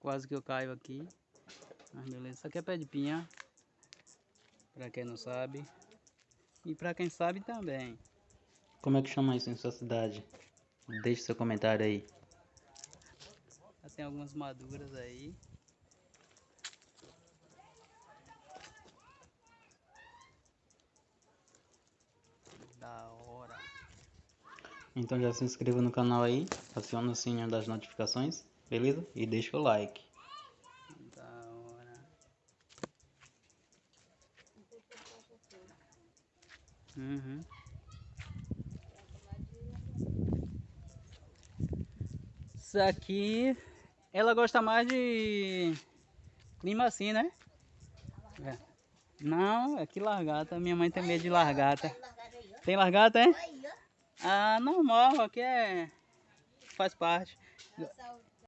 Quase que eu caio aqui. Mas beleza. Isso aqui é pé de pinha. Pra quem não sabe. E pra quem sabe também. Como é que chama isso em sua cidade? Deixe seu comentário aí. Já tem algumas maduras aí. Da hora. Então já se inscreva no canal aí, aciona o sininho das notificações, beleza? E deixa o like. Da hora. Uhum. Isso aqui, ela gosta mais de clima assim, né? É. Não, aqui largata. Minha mãe tem medo de largata. Tem largata, é? Ah, normal, aqui é. Faz parte.